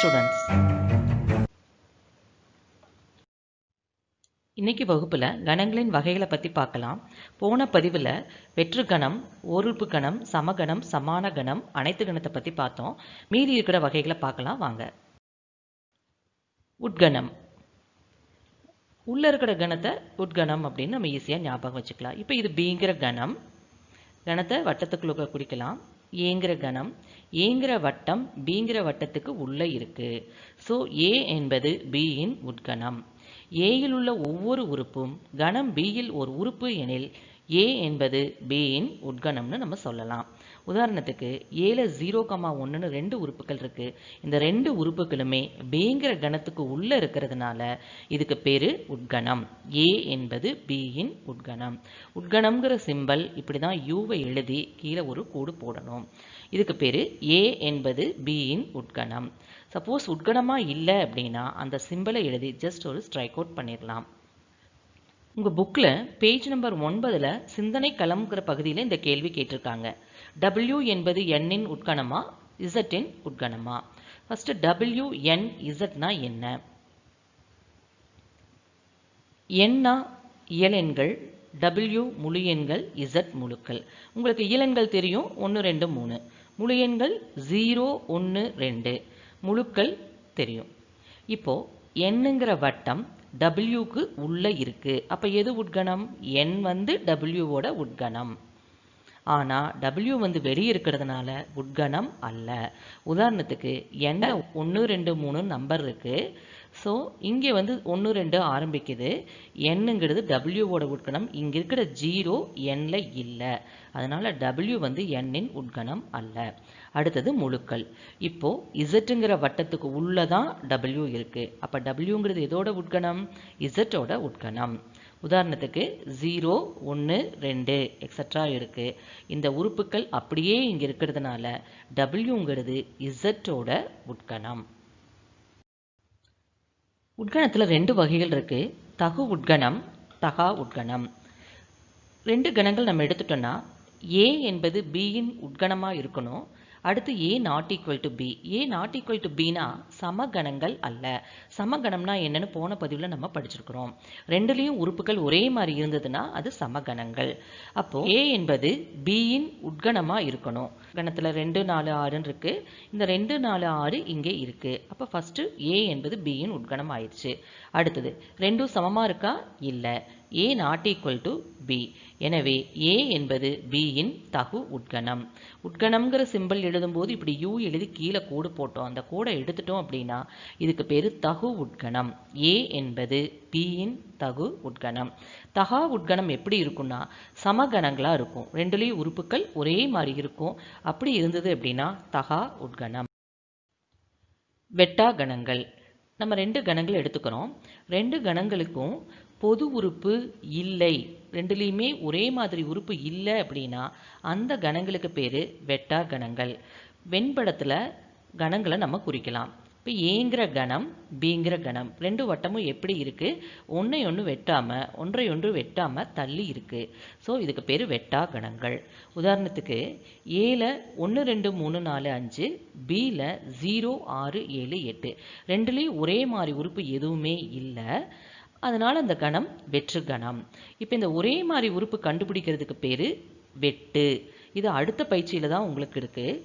Students இன்னைக்கு வகுப்பில் கணங்களின் வகைகளை பற்றி பார்க்கலாம். போன பதிவில் வெற்று கணம் ஓருறுப்பு கணம் சமகணம் சமான கணம் அனைத்து கணத்தை பற்றி பார்த்தோம். மீதி இருக்கிற வகைகளை பார்க்கலாம் வாங்க. உட்கணம். உள்ளே இருக்கிற கணத்தை உட்கணம் அப்படின்னு நம்ம ஈஸியாக ஞாபகம் வச்சுக்கலாம். இப்போ இது பிங்கிற கணம். கணத்தை வட்டத்துக்குள்ள குறிக்கலாம் ஏங்கிற கணம். ஏங்கிற வட்டம் பிங்கிற வட்டத்துக்கு உள்ளே இருக்கு. ஸோ ஏ என்பது பியின் உட்கணம். ஏயில் உள்ள ஒவ்வொரு உறுப்பும் கணம் பியில் ஒரு உறுப்பு எனில் ஏ என்பது பியின் உட்கணம்னு நம்ம சொல்லலாம். உதாரணத்துக்கு ஏழு ஜீரோ கமா ஒன்றுன்னு ரெண்டு உறுப்புகள் இருக்குது இந்த ரெண்டு உறுப்புகளுமே பிங்கிற கணத்துக்கு உள்ளே இருக்கிறதுனால இதுக்கு பேர் உட்கணம். ஏ என்பது பியின் உட்கணம். உட்கணம்ங்கிற சிம்பல் இப்படி தான் யூவை எழுதி கீழே ஒரு கூடு போடணும். இதுக்கு பேர் ஏ என்பது பியின் உட்கணம். சப்போஸ் உட்கணமாக இல்லை அப்படின்னா அந்த சிம்பிளை எழுதி ஜஸ்ட் ஒரு ஸ்ட்ரைக் அவுட் பண்ணிடலாம் உங்கள் புக்கில் பேஜ் நம்பர் ஒன்பதில் சிந்தனை களம்ங்கிற பகுதியில் இந்த கேள்வி கேட்டிருக்காங்க. டபிள்யூ என்பது எண்ணின் உட்கணமா? இசட்டின் உட்கணமா? ஃபஸ்ட்டு டபிள்யூ என் இசட்னா என்ன? எண்ணா இயலெண்கள் டபிள்யூ முழு எண்கள் இசட் முழுக்கள். உங்களுக்கு இயலெண்கள் தெரியும்? ஒன்று ரெண்டு மூணு. முழு எண்கள் ஜீரோ ஒன்று ரெண்டு. முழுக்கள் தெரியும். இப்போ எண்ணுங்கிற வட்டம் டபிள்யூக்கு உள்ளே இருக்குது அப்போ எது உட்கணம்? என் வந்து டபிள்யூவோட உட்கணம். ஆனால் டபிள்யூ வந்து வெளியே இருக்கிறதுனால உட்கணம் அல்ல. உதாரணத்துக்கு என்ன ஒன்று ரெண்டு மூணு நம்பர் இருக்குது ஸோ இங்கே வந்து ஒன்று ரெண்டு ஆரம்பிக்குது. என்னங்கிறது டபிள்யூவோட உட்கணம். இங்கே இருக்கிற ஜீரோ எண்ணில் இல்லை. அதனால் டபிள்யூ வந்து எண்ணின் உட்கணம் அல்ல. அடுத்தது முழுக்கள். இப்போ இசட்டுங்கிற வட்டத்துக்கு உள்ளே தான் டபிள்யூ இருக்குது அப்போ டபிள்யூங்கிறது எதோட உட்கணம்? இசட்டோட உட்கணம். உதாரணத்துக்கு ஜீரோ ஒன்று ரெண்டு எக்ஸட்ரா இருக்குது இந்த உறுப்புகள் அப்படியே இங்கே இருக்கிறதுனால டபிள்யூங்கிறது இசட்டோட உட்கணம். உட்கணத்தில் ரெண்டு வகைகள் இருக்குது தகு உட்கணம் தகா உட்கணம். ரெண்டு கணங்கள் நம்ம எடுத்துட்டோம்னா ஏ என்பது பியின் உட்கணமாக இருக்கணும். அடுத்து A not equal to B A not equal to பினா சமகணங்கள் அல்ல. சமகணம்னா என்னன்னு போன பதிவில் நம்ம படிச்சிருக்கிறோம். ரெண்டுலேயும் உறுப்புகள் ஒரே மாதிரி இருந்ததுன்னா அது சமகணங்கள். அப்போ ஏ என்பது பியின் உட்கணமாக இருக்கணும். கணத்தில் ரெண்டு நாலு ஆறுன்னு இருக்கு. இந்த ரெண்டு நாலு ஆறு இங்கே இருக்கு. அப்போ ஃபர்ஸ்ட் ஏ என்பது பியின் உட்கணம் ஆயிடுச்சு. அடுத்தது ரெண்டும் சமமாக இருக்கா? இல்லை. A not equal to B எனவே ஏ என்பது பியின் தகு உட்கணம். உட்கணம்ங்கிற சிம்பிள் எழுதும்போது இப்படி யூ எழுதி கீழே கோடு போட்டோம். அந்த கோடை எடுத்துட்டோம் அப்படின்னா இதுக்கு பேர் தகு உட்கணம். ஏ என்பது பியின் தகு உட்கணம். தகா உட்கணம் எப்படி இருக்கும்னா சமகணங்களாக இருக்கும். ரெண்டுலேயும் உறுப்புகள் ஒரே மாதிரி இருக்கும். அப்படி இருந்தது அப்படின்னா தகா உட்கணம். வெட்டா கணங்கள். நம்ம ரெண்டு கணங்கள் எடுத்துக்கிறோம் ரெண்டு கணங்களுக்கும் பொது உறுப்பு இல்லை. ரெண்டுலேயுமே ஒரே மாதிரி உறுப்பு இல்லை அப்படின்னா அந்த கணங்களுக்கு பேர் வெட்டார் கணங்கள். வெண்படத்தில் கணங்களை நம்ம குறிக்கலாம். இப்போ ஏங்கிற கணம் பிங்கிற கணம். ரெண்டு வட்டமும் எப்படி இருக்குது ஒன்றை ஒன்று வெட்டாமல் ஒன்றை ஒன்று வெட்டாமல் தள்ளி இருக்குது ஸோ இதுக்கு பேர் வெட்டா கணங்கள். உதாரணத்துக்கு ஏல ஒன்று ரெண்டு மூணு நாலு அஞ்சு பியில் ஜீரோ ஆறு ஏழு எட்டு. ரெண்டுலேயும் ஒரே மாதிரி உறுப்பு எதுவுமே இல்லை. அதனால் அந்த கணம் வெற்று கணம். இப்போ இந்த ஒரே மாதிரி உறுப்பு கண்டுபிடிக்கிறதுக்கு பேர் வெட்டு. இது அடுத்த பயிற்சியில் தான் உங்களுக்கு இருக்குது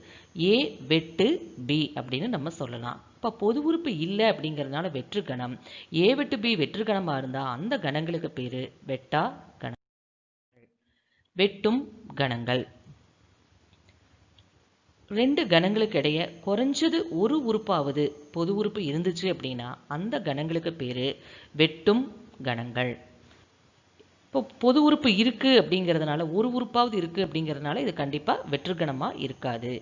ஏ வெட்டு பி அப்படின்னு நம்ம சொல்லலாம். இப்போ பொது உறுப்பு இல்லை அப்படிங்கிறதுனால வெற்று கணம். ஏ வெட்டு பி வெற்று கணமாக இருந்தால் அந்த கணங்களுக்கு பேர் வெட்டா கணம். வெட்டும் கணங்கள். ரெண்டு கணங்களுக்கு இடைய குறைஞ்சது ஒரு உறுப்பாவது பொது உறுப்பு இருந்துச்சு அப்படின்னா அந்த கணங்களுக்கு பேர் வெட்டும் கணங்கள். இப்போ பொது உறுப்பு இருக்குது அப்படிங்கிறதுனால ஒரு உறுப்பாவது இருக்குது அப்படிங்கிறதுனால இது கண்டிப்பாக வெற்றுக்கணமாக இருக்காது.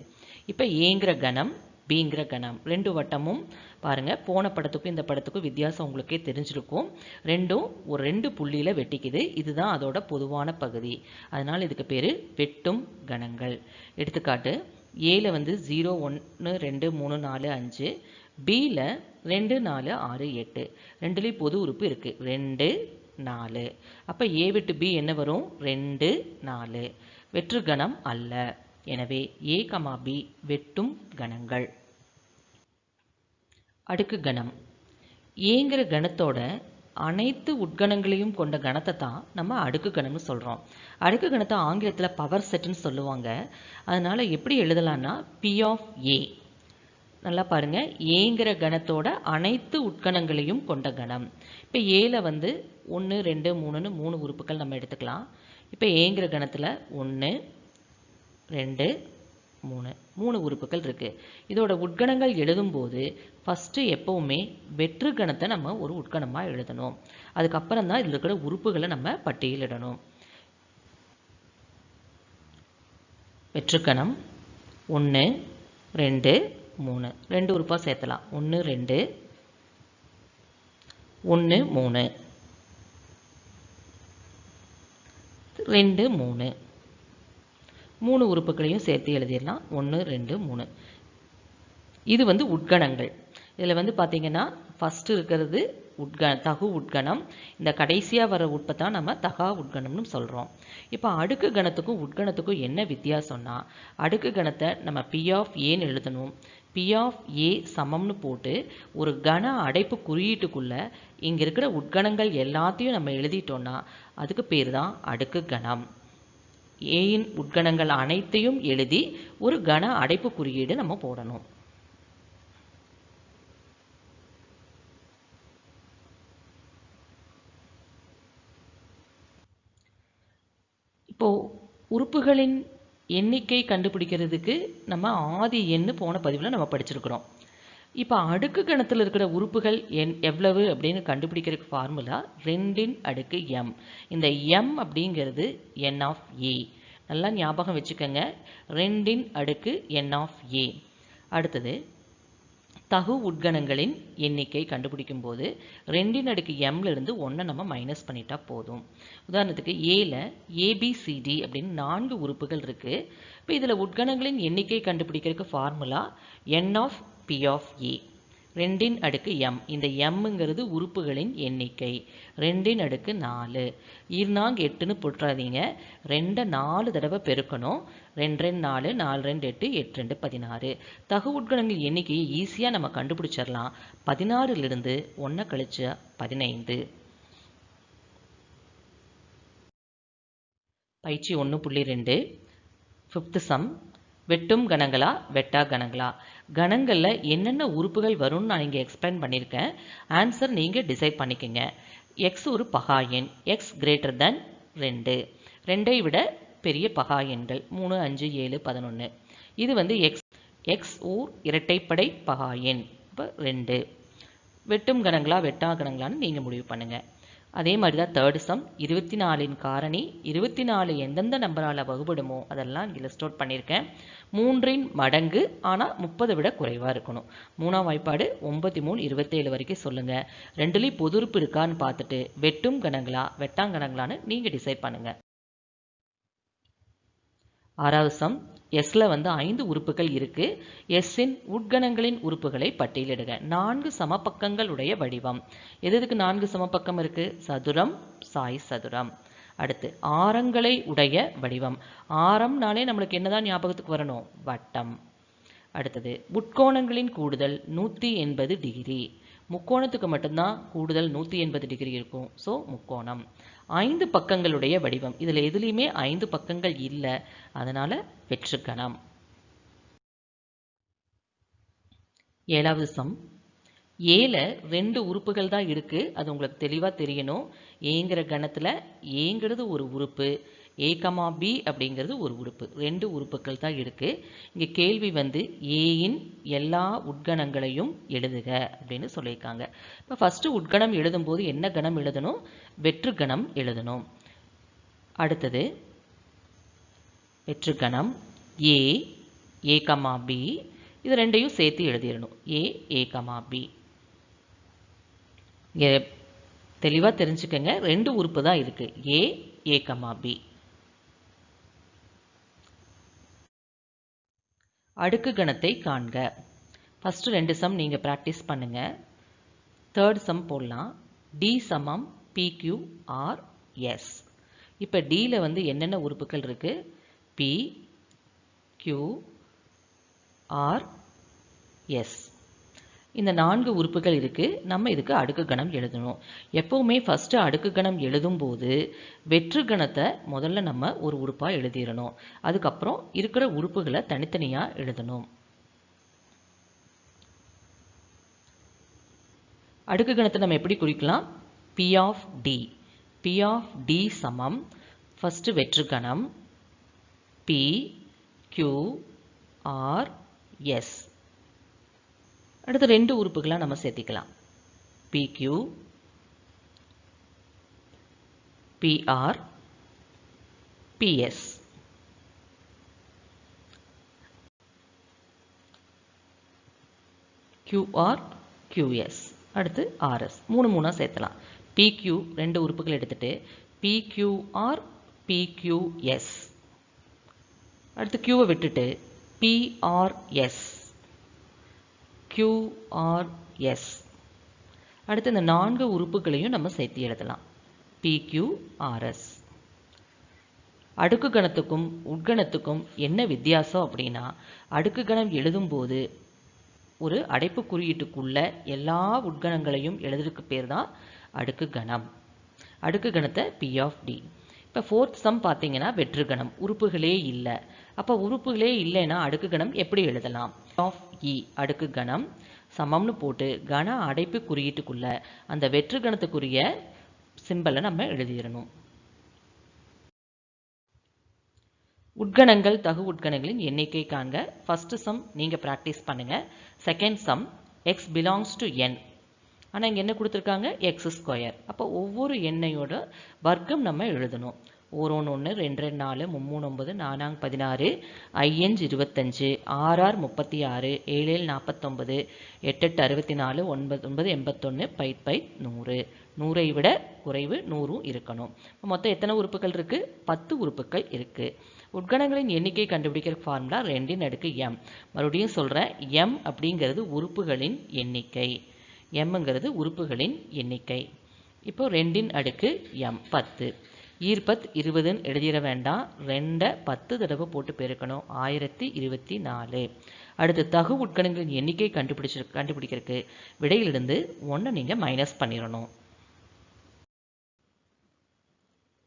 இப்போ ஏங்கிற கணம் பிங்கிற கணம். ரெண்டு வட்டமும் பாருங்கள் போன படத்துக்கும் இந்த படத்துக்கும் வித்தியாசம் உங்களுக்கே தெரிஞ்சிருக்கும். ரெண்டும் ஒரு ரெண்டு புள்ளியில் வெட்டிக்குது. இதுதான் அதோட பொதுவான பகுதி. அதனால் இதுக்கு பேர் வெட்டும் கணங்கள். எடுத்துக்காட்டு ஏல வந்து ஜீரோ ஒன்று ரெண்டு மூணு நாலு அஞ்சு பியில் ரெண்டு நாலு ஆறு எட்டு. ரெண்டுலேயும் பொது உறுப்பு இருக்குது ரெண்டு நாலு. அப்போ ஏ விட்டு பி என்ன வரும்? ரெண்டு நாலு. வெற்று கணம் அல்ல. எனவே ஏ கமா பி வெட்டும் கணங்கள். அடுக்கு கணம். ஏங்கிற கணத்தோட அனைத்து உட்கணங்களையும் கொண்ட கணத்தை தான் நம்ம அடுக்கு கணம்னு சொல்கிறோம் அடுக்கு கணத்தை ஆங்கிலத்தில் பவர் செட்டுன்னு சொல்லுவாங்க. அதனால் எப்படி எழுதலான்னா பி ஆஃப் ஏ நல்லா பாருங்கள் ஏங்கிற கணத்தோட அனைத்து உட்கணங்களையும் கொண்ட கணம். இப்போ ஏல வந்து ஒன்று ரெண்டு மூணுன்னு மூணு உறுப்புகள் நம்ம எடுத்துக்கலாம். இப்போ ஏங்கிற கணத்தில் ஒன்று ரெண்டு மூணு. மூணு உறுப்புகள் இருக்குது இதோட உட்கணங்கள் எழுதும்போது ஃபஸ்ட்டு எப்போவுமே வெற்று கணத்தை நம்ம ஒரு உட்கணமாக எழுதணும். அதுக்கப்புறம் தான் இதில் இருக்கிற உறுப்புகளை நம்ம பட்டியலிடணும். வெற்றுக்கணம் ஒன்று ரெண்டு மூணு. ரெண்டு உறுப்பாக சேர்த்தலாம். ஒன்று ரெண்டு ஒன்று மூணு. ரெண்டு மூணு. மூணு உறுப்புகளையும் சேர்த்து எழுதிடலாம். ஒன்று ரெண்டு மூணு. இது வந்து உட்கணங்கள். இதில் வந்து பார்த்தீங்கன்னா ஃபஸ்ட்டு இருக்கிறது உட்க தகு உட்கணம். இந்த கடைசியாக வர உட்பை தான் நம்ம தகா உட்கணம்னு சொல்கிறோம் இப்போ அடுக்கு கணத்துக்கும் உட்கணத்துக்கும் என்ன வித்தியாசம்னா அடுக்கு கணத்தை நம்ம பி ஆஃப் ஏன்னு எழுதணும். பி ஆஃப் ஏ சமம்னு போட்டு ஒரு கண அடைப்பு குறியீட்டுக்குள்ளே இங்கே இருக்கிற உட்கணங்கள் எல்லாத்தையும் நம்ம எழுதிட்டோம்னா அதுக்கு பேர் தான் அடுக்கு கணம். ஏயின் உட்கணங்கள் அனைத்தையும் எழுதி ஒரு கன அடைப்பு குறியீடு நம்ம போடணும். இப்போ உறுப்புகளின் எண்ணிக்கை கண்டுபிடிக்கிறதுக்கு நம்ம ஆதி எண்ணு போன பதிவில் நம்ம படிச்சிருக்கிறோம். இப்போ அடுக்கு கணத்தில் இருக்கிற உறுப்புகள் என் எவ்வளவு அப்படின்னு கண்டுபிடிக்கிறதுக்கு ஃபார்முலா ரெண்டின் அடுக்கு எம் இந்த எம் அப்படிங்கிறது என் ஆஃப் ஏ நல்லா ஞாபகம் வச்சுக்கோங்க. ரெண்டின் அடுக்கு என் ஆஃப் ஏ அடுத்தது தகு உட்கணங்களின் எண்ணிக்கை கண்டுபிடிக்கும் போது ரெண்டின் அடுக்கு எம்ல இருந்து ஒன்றை நம்ம மைனஸ் பண்ணிட்டா போதும். உதாரணத்துக்கு ஏல ஏபிசிடி அப்படின்னு நான்கு உறுப்புகள் இருக்குது இப்போ இதில் உட்கணங்களின் எண்ணிக்கை கண்டுபிடிக்கிறதுக்கு formula N of P of A ரெண்டின் அடுக்கு எம் இந்த எம்முங்கிறது உறுப்புகளின் எண்ணிக்கை. ரெண்டின் அடுக்கு நாலு. ஈர்னாங் எட்டுன்னு போட்டுறாதீங்க. ரெண்டை நாலு தடவை பெருக்கணும். ரெண்டு ரெண்டு நாலு நாலு ரெண்டு எட்டு எட்டு ரெண்டு பதினாறு. தகு உட்கணங்கள் எண்ணிக்கையை ஈஸியாக நம்ம கண்டுபிடிச்சிடலாம். பதினாறுலேருந்து ஒன்றை கழிச்சு பதினைந்து. பயிற்சி ஒன்று புள்ளி ரெண்டு. ஃபிஃப்த்து சம் வெட்டும் கணங்களா? வெட்டா கணங்களா? கணங்களில் என்னென்ன உறுப்புகள் வரும்னு நான் இங்கே எக்ஸ்பிளைன் பண்ணியிருக்கேன். ஆன்சர் நீங்கள் டிசைட் பண்ணிக்கோங்க. எக்ஸ் ஒரு பகா எண். எக்ஸ் கிரேட்டர் தென் ரெண்டு. ரெண்டை விட பெரிய பகா எண்கள். மூணு அஞ்சு ஏழு பதினொன்று இது வந்து எக்ஸ் எக்ஸ் ஊர் இரட்டைப்படை பகா எண். இப்போ ரெண்டு. வெட்டும் கணங்களா? வெட்டா கணங்களான்னு நீங்கள் முடிவு பண்ணுங்கள் அதே மாதிரி தான் தேர்டு சம் இருபத்தி நாலின் காரணி இருபத்தி நாலு எந்தெந்த நம்பரால் வகுபடுமோ அதெல்லாம் இங்கே லிஸ்ட் அவுட் பண்ணியிருக்கேன் மூன்றின் மடங்கு ஆனால் முப்பதை விட குறைவாக இருக்கணும். மூணாம் வாய்ப்பாடு ஒன்பத்தி மூணு இருபத்தேழு வரைக்கும் சொல்லுங்கள் ரெண்டுலேயும் பொதுருப்பு இருக்கான்னு பார்த்துட்டு வெட்டும் கணங்களா வெட்டாங்கணங்களான்னு நீங்கள் டிசைட் பண்ணுங்கள் ஆறாவது சம் எஸ்ல வந்து ஐந்து உறுப்புகள் இருக்கு. எஸ்ஸின் உட்கணங்களின் உறுப்புகளை பட்டியலிடுக. நான்கு சமபக்கங்கள் உடைய வடிவம். எது எதுக்கு நான்கு சமபக்கம் இருக்கு? சதுரம் சாய் சதுரம். அடுத்து ஆரங்களை உடைய வடிவம். ஆரம்னாலே நம்மளுக்கு என்னதான் ஞாபகத்துக்கு வரணும்? வட்டம். அடுத்தது உட்கோணங்களின் கூடுதல் நூற்றி எண்பது டிகிரி. முக்கோணத்துக்கு மட்டும்தான் கூடுதல் நூற்றி எண்பது டிகிரி இருக்கும். ஸோ முக்கோணம். ஐந்து பக்கங்களுடைய வடிவம். இதில் எதுலேயுமே ஐந்து பக்கங்கள் இல்லை. அதனால் வெற்றுக்கணம் ஏழாவது சம். ஏல ரெண்டு உறுப்புகள் தான் இருக்குது அது உங்களுக்கு தெளிவாக தெரியணும். ஏங்கிற கணத்தில் ஏங்கிறது ஒரு உறுப்பு. ஏ கமா பி அப்படிங்கிறது ஒரு உறுப்பு. ரெண்டு உறுப்புகள் தான் இருக்குது இங்கே கேள்வி வந்து ஏயின் எல்லா உட்கணங்களையும் எழுதுக அப்படின்னு சொல்லியிருக்காங்க. இப்போ ஃபஸ்ட்டு உட்கணம் எழுதும்போது என்ன கணம் எழுதணும்? வெற்று கணம் எழுதணும். அடுத்தது வெற்று கணம் ஏ ஏ கமா பி இது ரெண்டையும் சேர்த்து எழுதிடணும். ஏ ஏ கமா பி தெளிவாக தெரிஞ்சுக்கங்க. ரெண்டு உறுப்பு தான் இருக்குது ஏ ஏ கமா பி அடுக்கு கணத்தை காண்க. ஃபஸ்ட்டு ரெண்டு சம் நீங்கள் ப்ராக்டிஸ் பண்ணுங்கள் தேர்ட் சம் போடலாம். டி சமம் பிக்யூ ஆர் எஸ் இப்போ டியில் வந்து என்னென்ன உறுப்புகள் இருக்குது பி கியூ ஆர் எஸ் இந்த நான்கு உறுப்புகள் இருக்குது நம்ம இதுக்கு அடுக்கு கணம் எழுதணும். எப்போவுமே ஃபஸ்ட்டு அடுக்கு கணம் எழுதும்போது வெற்று கணத்தை முதல்ல நம்ம ஒரு உறுப்பாக எழுதிடணும். அதுக்கப்புறம் இருக்கிற உறுப்புகளை தனித்தனியாக எழுதணும். அடுக்கு கணத்தை நம்ம எப்படி குறிக்கலாம்? P of T P of T சமம். ஃபஸ்ட்டு வெற்று கணம். பி கியூ ஆர் எஸ் அடுத்து ரெண்டு உறுப்புகளாக நம்ம சேர்த்திக்கலாம். PQ PR PS QR QS அடுத்து ஆர்எஸ் மூணு மூணாக சேர்த்தலாம். பிக்யூ ரெண்டு உறுப்புகள் எடுத்துட்டு பிக்யூஆர் பிக்யூஎஸ் அடுத்து கியூவை விட்டுட்டு பிஆர்எஸ் கியூஆர்எஸ் அடுத்து இந்த நான்கு உறுப்புகளையும் நம்ம சேர்த்து எழுதலாம். பிக்யூஆர்எஸ் அடுக்கு கணத்துக்கும் உட்கணத்துக்கும் என்ன வித்தியாசம் அப்படின்னா அடுக்கு கணம் எழுதும்போது ஒரு அடைப்பு குறியீட்டுக்குள்ள எல்லா உட்கணங்களையும் எழுதுறதுக்கு பேர் தான் அடுக்கு கணம். அடுக்கு கணத்தை பி ஆஃப் டி இப்போ ஃபோர்த் சம் பார்த்தீங்கன்னா வெற்று கணம். உறுப்புகளே இல்லை. அப்போ உறுப்புகளே இல்லைன்னா அடுக்கு கணம் எப்படி எழுதலாம்? ஆஃப் இ e, அடுக்கு கணம் சமம்னு போட்டு கன அடைப்பு குறியீட்டுக்குள்ள அந்த வெற்று கணத்துக்குரிய சிம்பலை நம்ம எழுதிடணும். உட்கணங்கள் தகு உட்கணங்களின் எண்ணிக்கை காண்க. ஃபர்ஸ்ட் சம் நீங்கள் ப்ராக்டிஸ் பண்ணுங்கள் second sum X belongs to N ஆனால் இங்கே என்ன கொடுத்துருக்காங்க? எக்ஸ் ஸ்கொயர் அப்போ ஒவ்வொரு எண்ணையோட வர்க்கம் நம்ம எழுதணும். ஒரு ஒன்று ரெண்டு ரெண்டு நாலு மும்மூணு ஒம்பது நானாங் பதினாறு ஐஎன்ஜ் இருபத்தஞ்சு ஆர்ஆர் முப்பத்தி ஆறு ஏழு ஏழு நாற்பத்தொம்பது எட்டெட்டு அறுபத்தி நாலு ஒன்பது ஒன்பது எண்பத்தொன்று பை பை நூறு. நூறை விட குறைவு நூறும் இருக்கணும். மொத்தம் எத்தனை உறுப்புகள் இருக்குது பத்து உறுப்புகள் இருக்குது உட்கணங்களின் எண்ணிக்கை கண்டுபிடிக்கிற ஃபார்முலா ரெண்டின் அடுக்கு எம் மறுபடியும் சொல்கிறேன் எம் அப்படிங்கிறது உறுப்புகளின் எண்ணிக்கை. எம்ங்கிறது உறுப்புகளின் எண்ணிக்கை. இப்போ ரெண்டின் அடுக்கு எம் பத்து. ஈர்பத் இருபதுன்னு எழுதிட வேண்டாம். ரெண்டை பத்து தடவை போட்டு பெருக்கணும். ஆயிரத்தி இருபத்தி நாலு. அடுத்து தகு உட்கணங்களின் எண்ணிக்கை கண்டுபிடிச்சு கண்டுபிடிக்கிறதுக்கு விடையிலிருந்து ஒன்றை நீங்கள் மைனஸ் பண்ணிடணும்.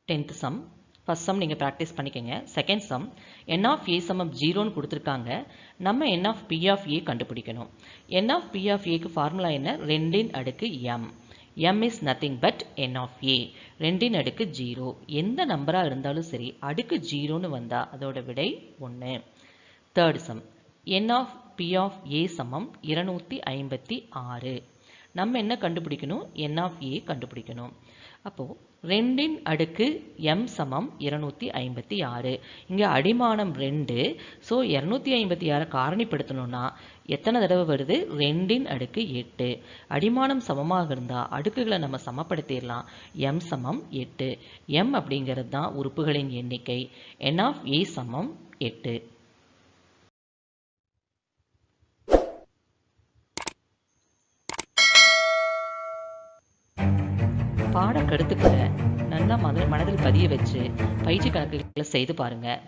டென்த் சம் ஃபஸ்ட் சம் நீங்கள் ப்ராக்டிஸ் பண்ணிக்கோங்க. Second sum N of A சமம் ஜீரோன்னு கொடுத்துருக்காங்க. நம்ம N of P of A கண்டுபிடிக்கணும். என் ஆஃப் பி ஆஃப் ஏக்கு ஃபார்முலா என்ன? ரெண்டின் அடுக்கு M M is nothing but N of A ரெண்டின் அடுக்கு ஜீரோ எந்த நம்பராக இருந்தாலும் சரி அடுக்கு ஜீரோன்னு வந்தால் அதோட விடை ஒன்று third sum N of P of A சமம் இருநூற்றி ஐம்பத்தி ஆறு. நம்ம என்ன கண்டுபிடிக்கணும்? என் ஆஃப் ஏ கண்டுபிடிக்கணும். அப்போது ரெண்டின் அடுக்கு எம் சமம் இருநூற்றி ஐம்பத்தி ஆறு. இங்கே அடிமானம் ரெண்டு. ஸோ இரநூத்தி ஐம்பத்தி ஆறை காரணிப்படுத்தணும்னா எத்தனை தடவை வருது? ரெண்டின் அடுக்கு எட்டு. அடிமானம் சமமாக இருந்தால் அடுக்குகளை நம்ம சமப்படுத்திடலாம். எம் சமம் எட்டு. எம் அப்படிங்கிறது தான் உறுப்புகளின் எண்ணிக்கை. என் ஆஃப் ஏ சமம் எட்டு. பாடக்கருத்துக்களை மன மனதில் பதிய வச்சு பயிற்சி கணக்குகளை செய்து பாருங்கள்